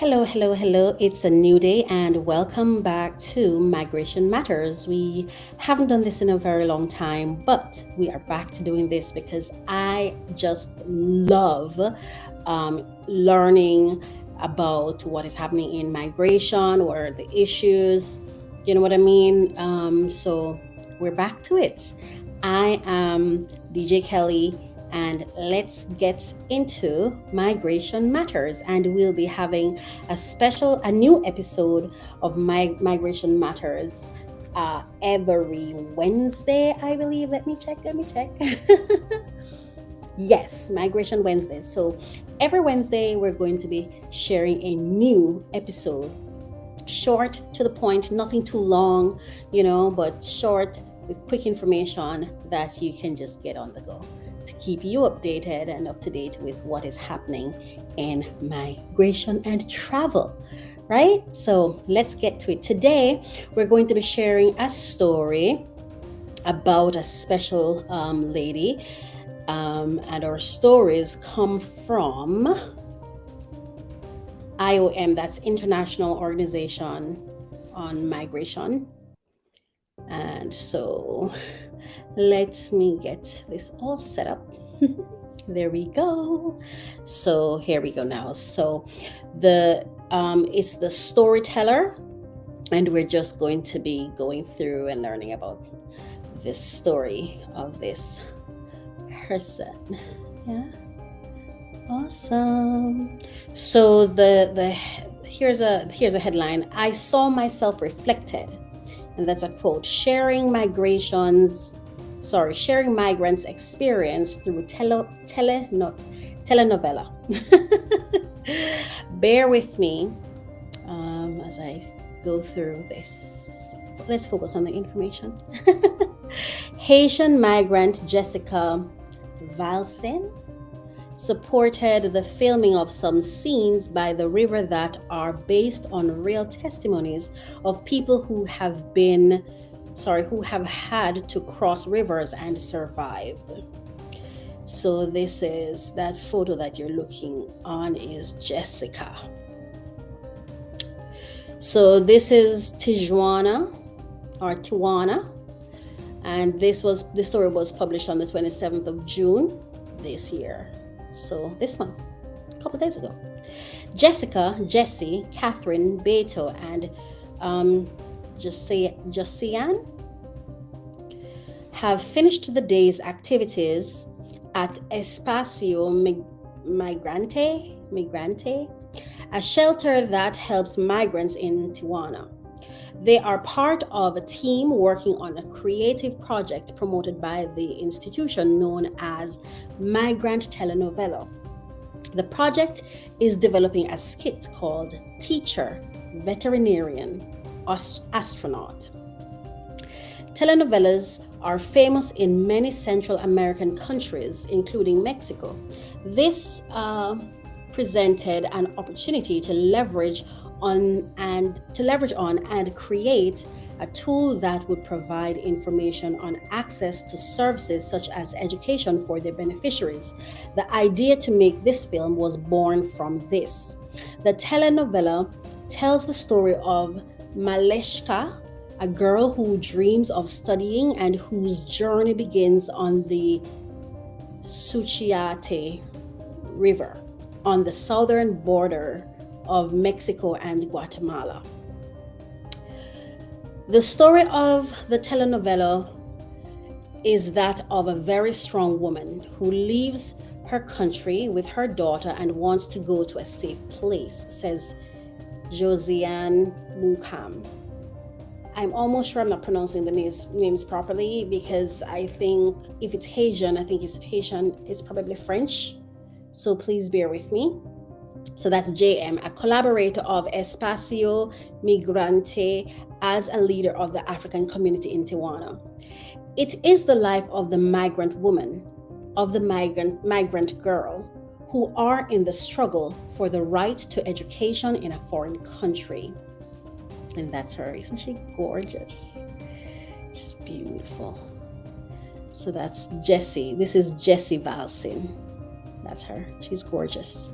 Hello, hello, hello. It's a new day and welcome back to Migration Matters. We haven't done this in a very long time, but we are back to doing this because I just love um, learning about what is happening in migration or the issues. You know what I mean? Um, so we're back to it. I am DJ Kelly and let's get into migration matters. And we'll be having a special a new episode of my migration matters uh, every wednesday i believe. Let me check let me check. Yes migration wednesdays so every wednesday we're going to be sharing a new episode. Short to the point nothing too long you know but short with quick information that you can just get on the go to keep you updated and up to date with what is happening in migration and travel. Right? So let's get to it. Today, we're going to be sharing a story about a special um, lady. Um, and our stories come from IOM, that's International Organization on Migration. And so let me get this all set up. there we go. So here we go now. So the um, it's the storyteller, and we're just going to be going through and learning about this story of this person. Yeah. Awesome. So the the here's a here's a headline. I saw myself reflected. And that's a quote. Sharing migrations sorry, sharing migrants' experience through tele, tele, no, telenovela. Bear with me um, as I go through this. let's focus on the information. Haitian migrant Jessica Valsin supported the filming of some scenes by the river that are based on real testimonies of people who have been sorry, who have had to cross rivers and survived. So this is that photo that you're looking on is Jessica. So this is Tijuana or Tijuana. And this was the story was published on the 27th of June this year. So this month, a couple days ago. Jessica, Jesse, Catherine, Beto, and um, Josiane have finished the day's activities at Espacio Migrante, Migrante, a shelter that helps migrants in Tijuana. They are part of a team working on a creative project promoted by the institution known as Migrant Telenovela. The project is developing a skit called Teacher Veterinarian astronaut. Telenovelas are famous in many Central American countries, including Mexico. This uh, presented an opportunity to leverage on and to leverage on and create a tool that would provide information on access to services such as education for their beneficiaries. The idea to make this film was born from this. The telenovela tells the story of Maleshka, a girl who dreams of studying and whose journey begins on the Suchiate River on the southern border of Mexico and Guatemala. The story of the telenovela is that of a very strong woman who leaves her country with her daughter and wants to go to a safe place, says Josiane Mukam. I'm almost sure I'm not pronouncing the names, names properly because I think if it's Haitian, I think it's Haitian, it's probably French. So please bear with me. So that's JM, a collaborator of Espacio Migrante as a leader of the African community in Tijuana. It is the life of the migrant woman, of the migrant migrant girl, who are in the struggle for the right to education in a foreign country. And that's her. Isn't she gorgeous? She's beautiful. So that's Jessie. This is Jessie Valsin. That's her. She's gorgeous.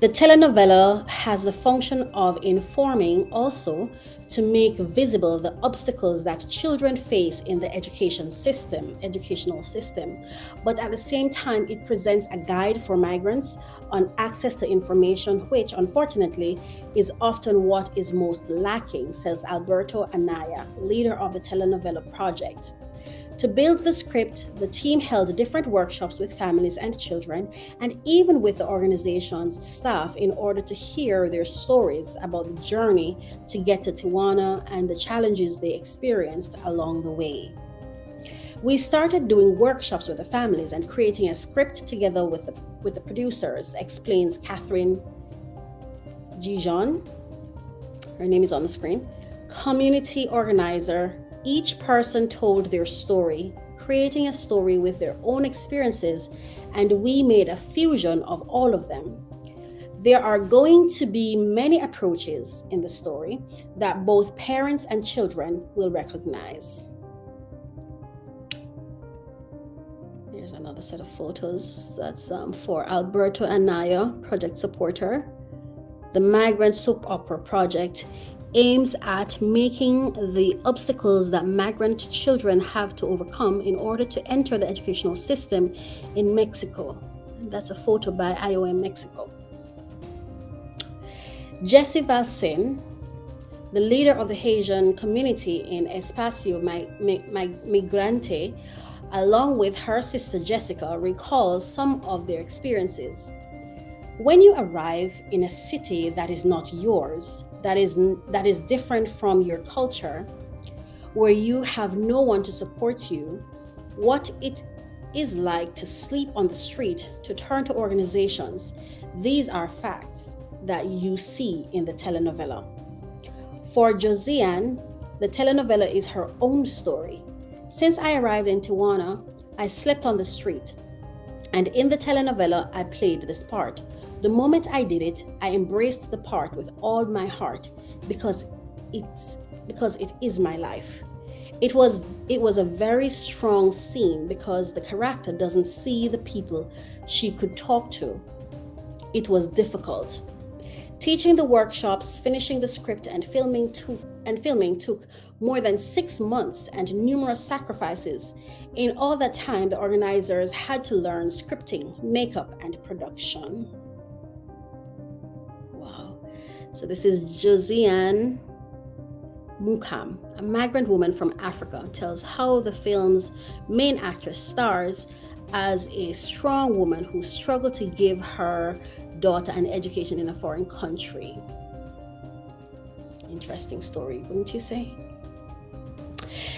The telenovela has the function of informing also to make visible the obstacles that children face in the education system, educational system. But at the same time, it presents a guide for migrants on access to information, which unfortunately is often what is most lacking, says Alberto Anaya, leader of the telenovela project. To build the script, the team held different workshops with families and children, and even with the organization's staff, in order to hear their stories about the journey to get to Tijuana and the challenges they experienced along the way. We started doing workshops with the families and creating a script together with the, with the producers, explains Catherine Gijon. Her name is on the screen. Community organizer each person told their story, creating a story with their own experiences, and we made a fusion of all of them. There are going to be many approaches in the story that both parents and children will recognize. Here's another set of photos. That's um, for Alberto Anaya, project supporter. The Migrant Soap Opera Project aims at making the obstacles that migrant children have to overcome in order to enter the educational system in Mexico. That's a photo by IOM Mexico. Jessie Valsin, the leader of the Haitian community in Espacio Migrante, along with her sister Jessica, recalls some of their experiences. When you arrive in a city that is not yours, that is that is different from your culture where you have no one to support you what it is like to sleep on the street to turn to organizations these are facts that you see in the telenovela. For josiane the telenovela is her own story. Since i arrived in tijuana i slept on the street and in the telenovela i played this part the moment I did it, I embraced the part with all my heart because it's because it is my life. It was it was a very strong scene because the character doesn't see the people she could talk to. It was difficult. Teaching the workshops, finishing the script and filming took and filming took more than 6 months and numerous sacrifices. In all that time the organizers had to learn scripting, makeup and production. So this is Josiane Mukam, a migrant woman from Africa, tells how the film's main actress stars as a strong woman who struggled to give her daughter an education in a foreign country. Interesting story, wouldn't you say?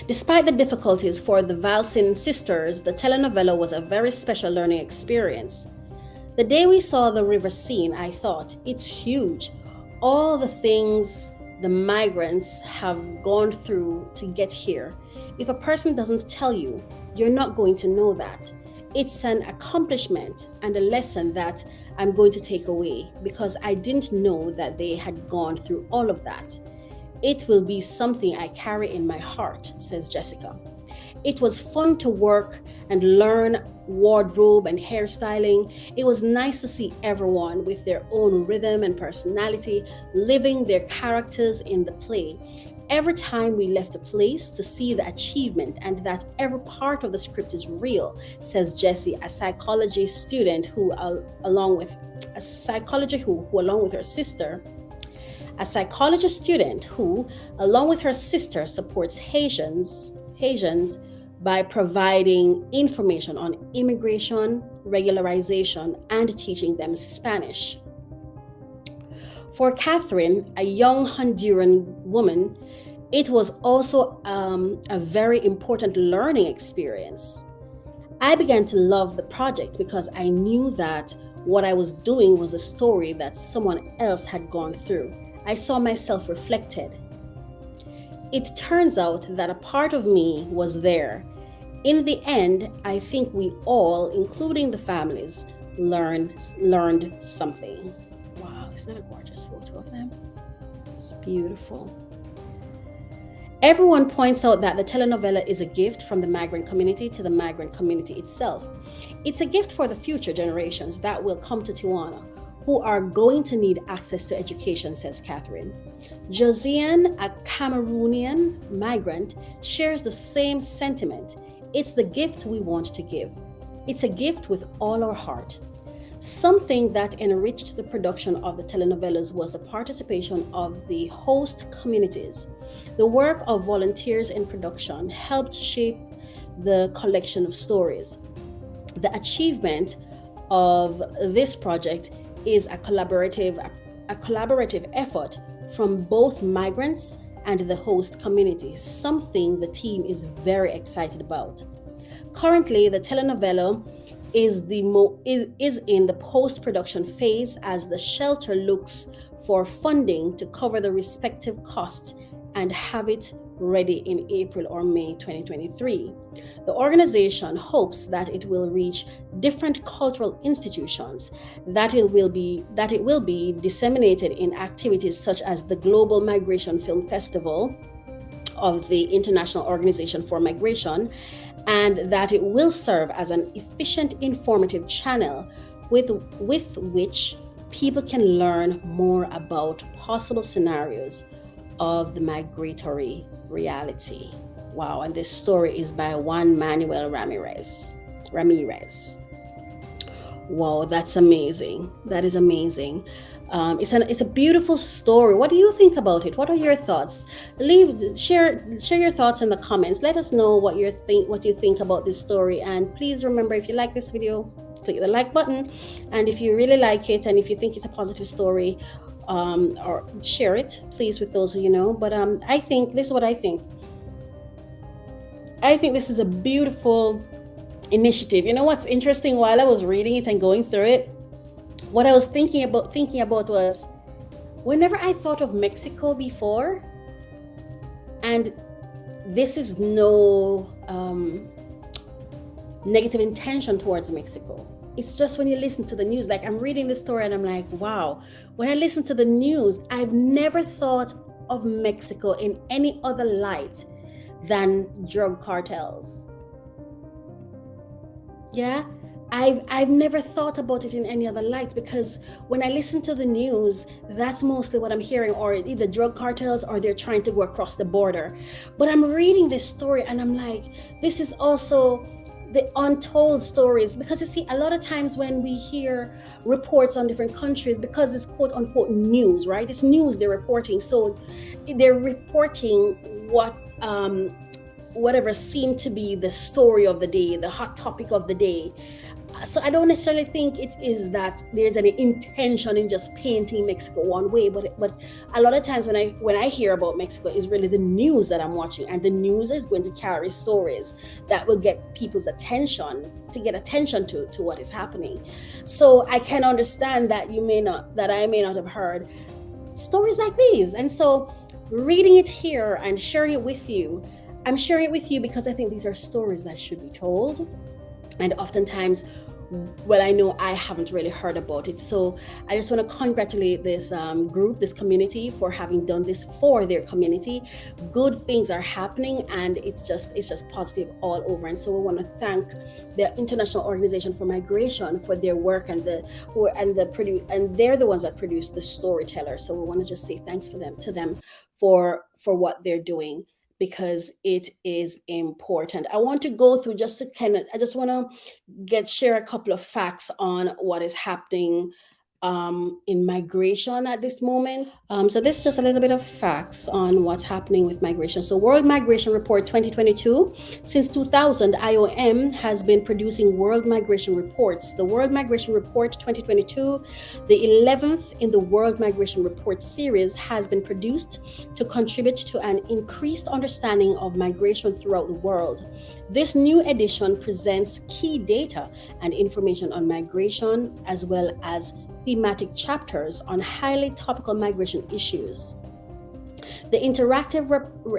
Despite the difficulties for the Valsin sisters, the telenovela was a very special learning experience. The day we saw the river scene, I thought, it's huge all the things the migrants have gone through to get here. If a person doesn't tell you, you're not going to know that. It's an accomplishment and a lesson that I'm going to take away because I didn't know that they had gone through all of that. It will be something I carry in my heart, says Jessica. It was fun to work and learn wardrobe and hairstyling. It was nice to see everyone with their own rhythm and personality living their characters in the play. Every time we left a place to see the achievement and that every part of the script is real, says Jessie, a psychology student who, uh, along with a psychology who, who, along with her sister, a psychology student who, along with her sister, supports Haitians, Haitians by providing information on immigration, regularization, and teaching them Spanish. For Catherine, a young Honduran woman, it was also um, a very important learning experience. I began to love the project because I knew that what I was doing was a story that someone else had gone through. I saw myself reflected it turns out that a part of me was there. In the end, I think we all, including the families, learned learned something. Wow, isn't that a gorgeous photo of them? It's beautiful. Everyone points out that the telenovela is a gift from the migrant community to the migrant community itself. It's a gift for the future generations that will come to Tijuana who are going to need access to education, says Catherine. Josiane, a Cameroonian migrant, shares the same sentiment. It's the gift we want to give. It's a gift with all our heart. Something that enriched the production of the telenovelas was the participation of the host communities. The work of volunteers in production helped shape the collection of stories. The achievement of this project is a collaborative a collaborative effort from both migrants and the host community, something the team is very excited about. Currently, the telenovela is the is, is in the post-production phase as the shelter looks for funding to cover the respective costs and have it ready in April or May 2023. The organization hopes that it will reach different cultural institutions, that it will be that it will be disseminated in activities such as the Global Migration Film Festival of the International Organization for Migration and that it will serve as an efficient informative channel with, with which people can learn more about possible scenarios of the migratory reality. Wow, and this story is by Juan Manuel Ramirez. Ramirez. Wow, that's amazing. That is amazing. Um, it's an it's a beautiful story. What do you think about it? What are your thoughts? Leave share share your thoughts in the comments. Let us know what you think what you think about this story. And please remember, if you like this video, click the like button. And if you really like it, and if you think it's a positive story, um, or share it, please, with those who you know. But um, I think this is what I think. I think this is a beautiful initiative. You know what's interesting? While I was reading it and going through it what I was thinking about thinking about was whenever I thought of Mexico before, and this is no um, negative intention towards Mexico. It's just when you listen to the news, like I'm reading this story and I'm like, wow. When I listen to the news, I've never thought of Mexico in any other light than drug cartels. Yeah, I've, I've never thought about it in any other light because when I listen to the news, that's mostly what I'm hearing, or either drug cartels or they're trying to go across the border. But I'm reading this story and I'm like, this is also the untold stories. Because you see a lot of times when we hear reports on different countries because it's quote unquote news right? It's news they're reporting. So they're reporting what um whatever seemed to be the story of the day the hot topic of the day so I don't necessarily think it is that there's any intention in just painting Mexico one way, but but a lot of times when I when I hear about Mexico is really the news that I'm watching, and the news is going to carry stories that will get people's attention to get attention to to what is happening. So I can understand that you may not that I may not have heard stories like these, and so reading it here and sharing it with you, I'm sharing it with you because I think these are stories that should be told and oftentimes well i know i haven't really heard about it. So i just want to congratulate this um, group this community for having done this for their community. Good things are happening and it's just it's just positive all over. And so we want to thank the international organization for migration for their work and the who and the produce and they're the ones that produce the storyteller. So we want to just say thanks for them to them for for what they're doing because it is important. I want to go through just to kind of, I just want to get share a couple of facts on what is happening um, in migration at this moment. Um, so this is just a little bit of facts on what's happening with migration. So World Migration Report 2022, since 2000, IOM has been producing World Migration Reports. The World Migration Report 2022, the 11th in the World Migration Report series has been produced to contribute to an increased understanding of migration throughout the world. This new edition presents key data and information on migration as well as thematic chapters on highly topical migration issues. The interactive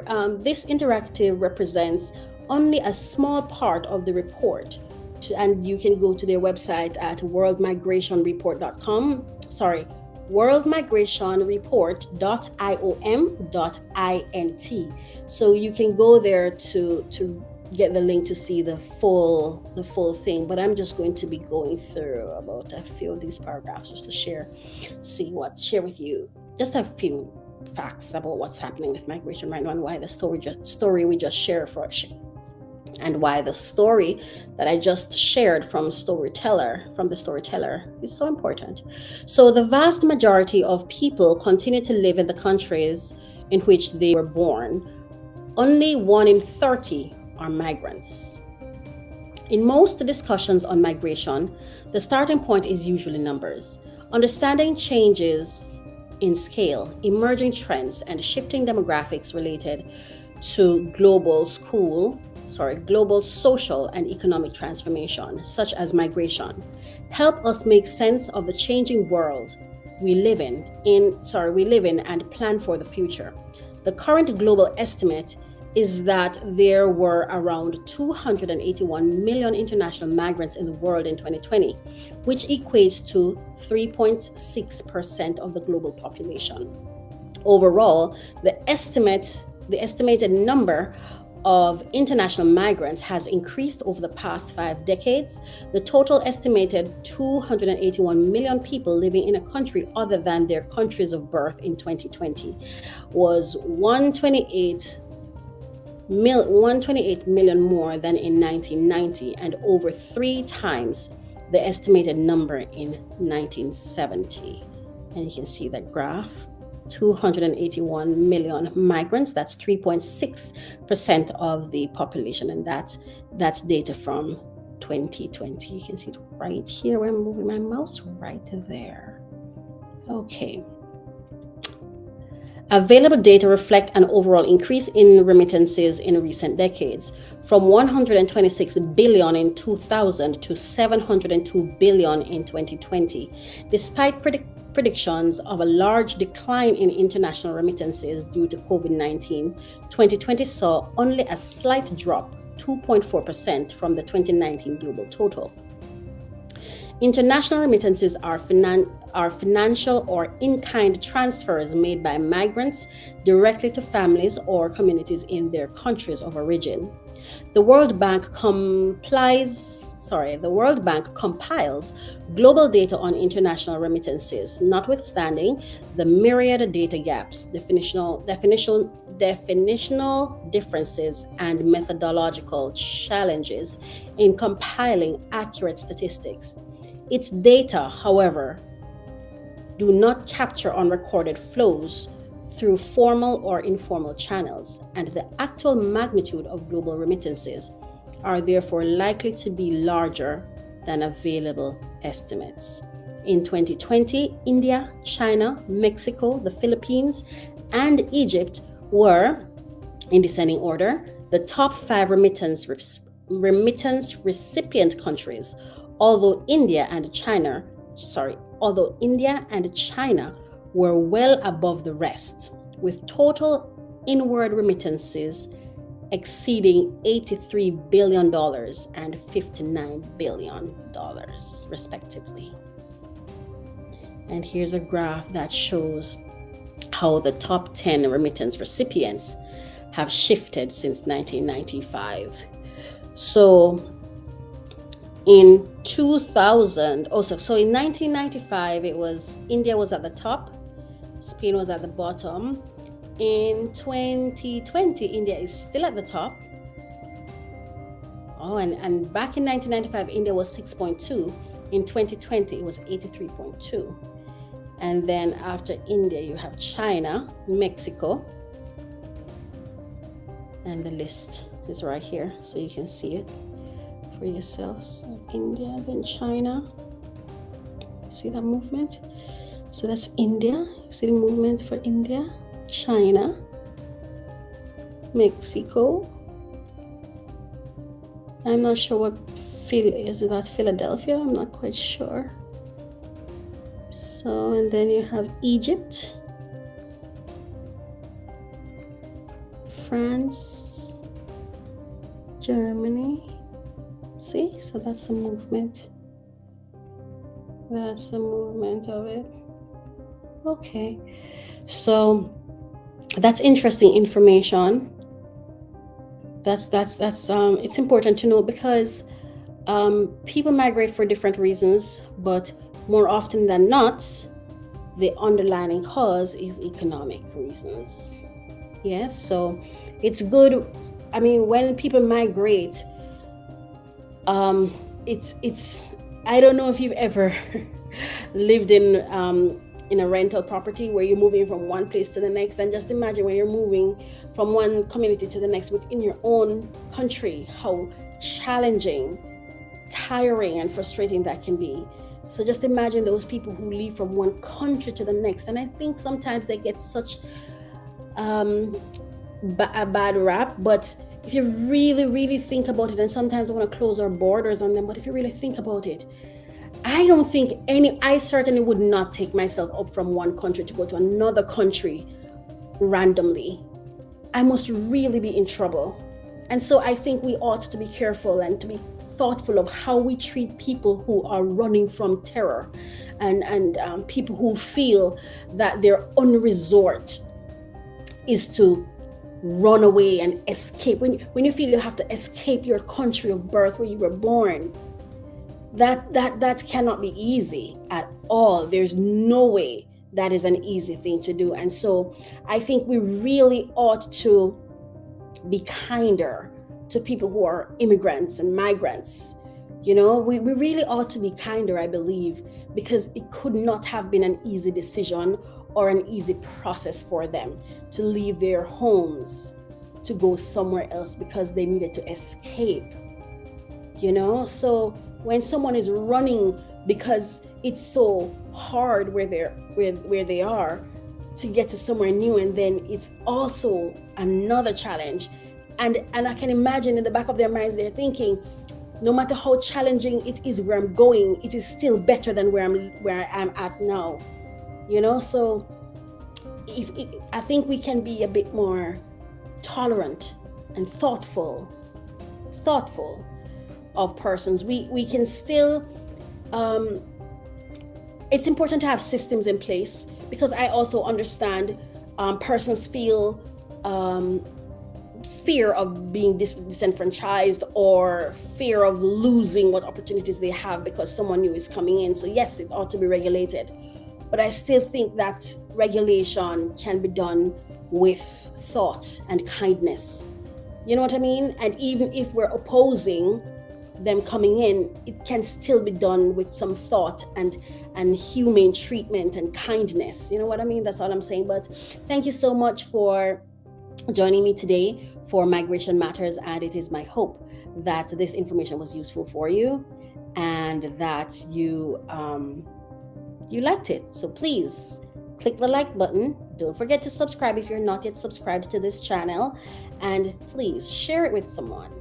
um, this interactive represents only a small part of the report, to, and you can go to their website at worldmigrationreport.com. Sorry, worldmigrationreport.iom.int. So you can go there to to get the link to see the full the full thing but i'm just going to be going through about a few of these paragraphs just to share see what share with you just a few facts about what's happening with migration right now and why the story just, story we just shared for and why the story that I just shared from storyteller from the storyteller is so important. So the vast majority of people continue to live in the countries in which they were born. Only 1 in 30 are migrants. In most discussions on migration, the starting point is usually numbers. Understanding changes in scale, emerging trends, and shifting demographics related to global school, sorry, global social and economic transformation, such as migration, help us make sense of the changing world we live in, in sorry, we live in and plan for the future. The current global estimate is that there were around 281 million international migrants in the world in 2020, which equates to 3.6% of the global population. Overall, the estimate the estimated number of international migrants has increased over the past five decades. The total estimated 281 million people living in a country other than their countries of birth in 2020 was 128 mil, 128 million more than in 1990 and over three times the estimated number in 1970. And you can see that graph 281 million migrants. That's 3.6% of the population. And that's, that's data from 2020. You can see it right here where I'm moving my mouse, right there. Okay. Available data reflect an overall increase in remittances in recent decades, from 126 billion in 2000 to 702 billion in 2020. Despite predict- predictions of a large decline in international remittances due to COVID 19, 2020 saw only a slight drop, 2.4% from the 2019 global total. International remittances are, finan- are financial or in kind transfers made by migrants directly to families or communities in their countries of origin. The World Bank complies, sorry, the World Bank compiles global data on international remittances, notwithstanding the myriad data gaps, definitional, definitional, definitional differences, and methodological challenges in compiling accurate statistics. Its data, however, do not capture unrecorded flows through formal or informal channels, and the actual magnitude of global remittances are therefore likely to be larger than available estimates. In 2020, India, China, Mexico, the Philippines, and Egypt were, in descending order, the top five remittance, remittance recipient countries, although India and China, sorry, although India and China were well above the rest, with total inward remittances exceeding $83 billion and $59 billion, respectively. And here's a graph that shows how the top 10 remittance recipients have shifted since 1995. So in 2000, also, so in 1995, it was India was at the top, Spain was at the bottom. In 2020, India is still at the top. Oh, and, and back in 1995, India was 6.2. In 2020, it was 83.2. And then after India, you have China, Mexico, and the list is right here, so you can see it for yourselves. India, then China. See that movement? So that's India. See the movement for India, China, Mexico. I'm not sure what Phil is. That Philadelphia? I'm not quite sure. So, and then you have Egypt, France, Germany. See, so that's the movement. That's the movement of it. Okay. So that's interesting information that's that's that's um, it's important to know because um, people migrate for different reasons, but more often than not, the underlying cause is economic reasons. Yes, so it's good. I mean, when people migrate, um, it's it's. I don't know if you've ever lived in um, in a rental property where you're moving from one place to the next, and just imagine when you're moving from one community to the next within your own country, how challenging, tiring, and frustrating that can be. So just imagine those people who leave from one country to the next. And I think sometimes they get such um, a bad rap, but if you really, really think about it, and sometimes we want to close our borders on them, but if you really think about it, I don't think any, I certainly would not take myself up from one country to go to another country randomly. I must really be in trouble. And so I think we ought to be careful and to be thoughtful of how we treat people who are running from terror and, and um, people who feel that their only resort is to run away and escape. When, when you feel you have to escape your country of birth where you were born, that, that, that cannot be easy at all. There's no way that is an easy thing to do. And so I think we really ought to be kinder to people who are immigrants and migrants. You know, we, we really ought to be kinder, I believe, because it could not have been an easy decision or an easy process for them to leave their homes to go somewhere else because they needed to escape. You know, so when someone is running because it's so hard where they're where, where they are to get to somewhere new and then it's also another challenge and and i can imagine in the back of their minds they're thinking no matter how challenging it is where i'm going it is still better than where i'm where i'm at now you know so if i think we can be a bit more tolerant and thoughtful thoughtful of persons we we can still um it's important to have systems in place because i also understand um, persons feel um, fear of being dis- disenfranchised or fear of losing what opportunities they have because someone new is coming in. So, yes, it ought to be regulated. But I still think that regulation can be done with thought and kindness. You know what I mean? And even if we're opposing them coming in, it can still be done with some thought and and humane treatment and kindness. You know what I mean? That's all I'm saying. But thank you so much for joining me today for Migration Matters. And it is my hope that this information was useful for you and that you um, you liked it. So please click the like button. Don't forget to subscribe if you're not yet subscribed to this channel. And please share it with someone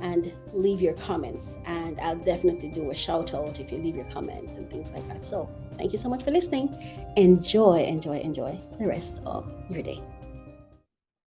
and leave your comments. And I'll definitely do a shout out if you leave your comments and things like that. So thank you so much for listening. Enjoy, enjoy, enjoy the rest of your day.